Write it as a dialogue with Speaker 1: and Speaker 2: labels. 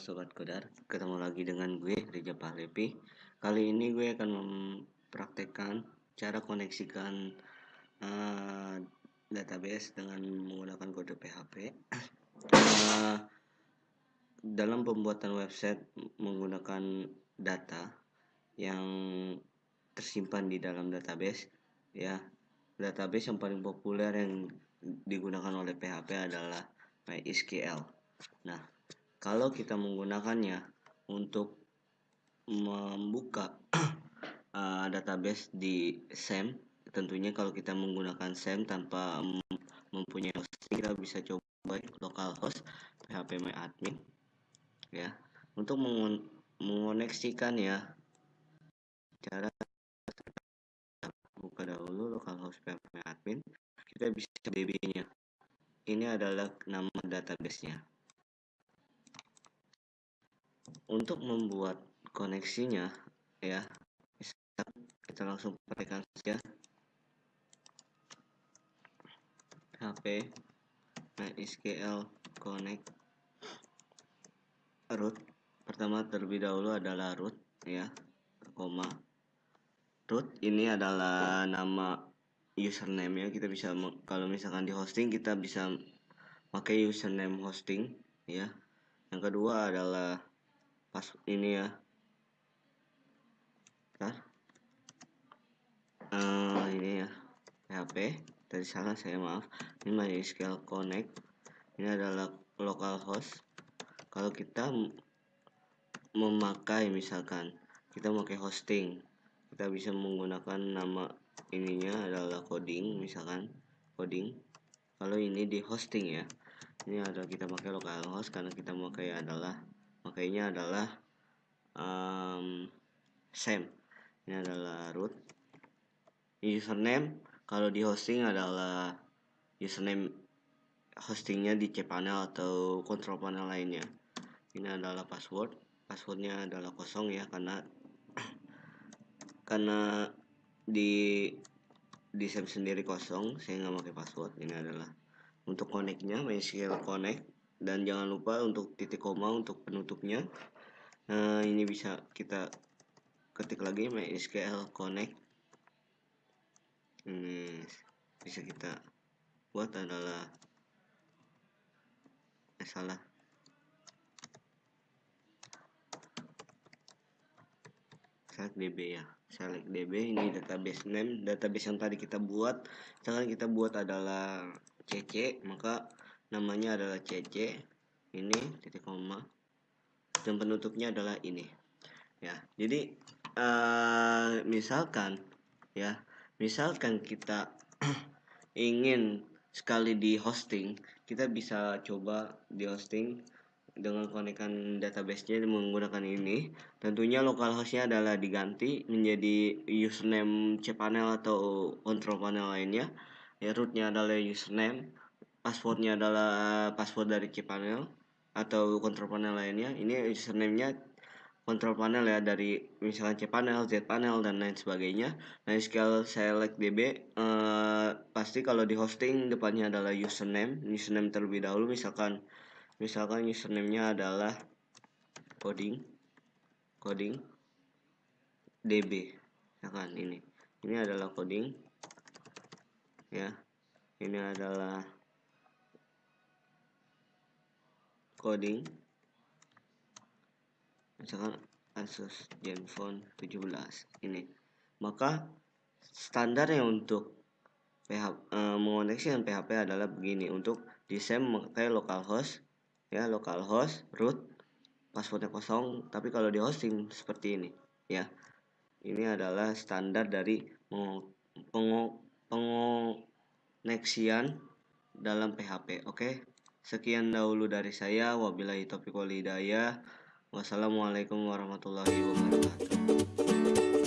Speaker 1: Sobat Kodar, ketemu lagi dengan gue Rija Pahlepi. Kali ini gue akan mempraktekkan cara koneksikan uh, database dengan menggunakan kode PHP uh, eh, Dalam pembuatan website menggunakan data yang tersimpan di dalam database ya. Database yang paling populer yang digunakan oleh PHP adalah MySQL. Nah, kalau kita menggunakannya untuk membuka uh, database di SAM tentunya kalau kita menggunakan SAM tanpa mempunyai hosting kita bisa coba localhost php admin ya. Untuk mengoneksikan ya cara buka dahulu localhost php admin kita bisa db nya ini adalah nama database nya untuk membuat koneksinya ya kita langsung praktekkan saja HP MySQL connect root. Pertama terlebih dahulu adalah root ya koma. Root ini adalah nama username ya kita bisa kalau misalkan di hosting kita bisa pakai username hosting ya. Yang kedua adalah pas ini ya. Bentar. Uh, ini ya. PHP dari sana saya maaf. Ini MySQL Connect. Ini adalah localhost kalau kita memakai misalkan kita memakai hosting. Kita bisa menggunakan nama ininya adalah coding misalkan coding. Kalau ini di hosting ya. Ini adalah kita pakai localhost karena kita memakai adalah makanya adalah um, same ini adalah root username kalau di hosting adalah username hostingnya di cpanel atau control panel lainnya. Ini adalah password. Passwordnya adalah kosong ya karena karena di di SAM sendiri kosong saya nggak pakai password. Ini adalah untuk connectnya MySQL connect dan jangan lupa untuk titik koma untuk penutupnya. Nah ini bisa kita ketik lagi MySQL connect. Ini bisa kita buat adalah eh salah select db ya select db ini database name database yang tadi kita buat. Misalkan kita buat adalah cc maka namanya adalah CC ini titik koma. Dan penutupnya adalah ini. Ya jadi uh, misalkan ya misalkan kita ingin sekali di hosting kita bisa coba di hosting dengan konekkan database-nya menggunakan ini. Tentunya localhost-nya adalah diganti menjadi username cpanel atau control panel lainnya. Ya rootnya adalah username passwordnya adalah password dari cpanel atau control panel lainnya ini username-nya control panel ya dari misalkan cpanel, zpanel dan lain sebagainya. Nah, scale select db eh, pasti kalau di hosting depannya adalah username, username terlebih dahulu misalkan misalkan username-nya adalah coding coding db misalkan ini. Ini adalah coding ya. Ini adalah coding. Misalkan Asus Zenfone 17 ini. Maka standarnya untuk PHP, eh, mengoneksi dengan PHP adalah begini. Untuk desain memakai localhost ya localhost root passwordnya kosong. Tapi kalau di hosting seperti ini ya. Ini adalah standar dari pengoneksian dalam PHP oke? okay? Sekian dahulu dari saya. Wabillahi taufiq walhidayah. Wassalamualaikum warahmatullahi wabarakatuh.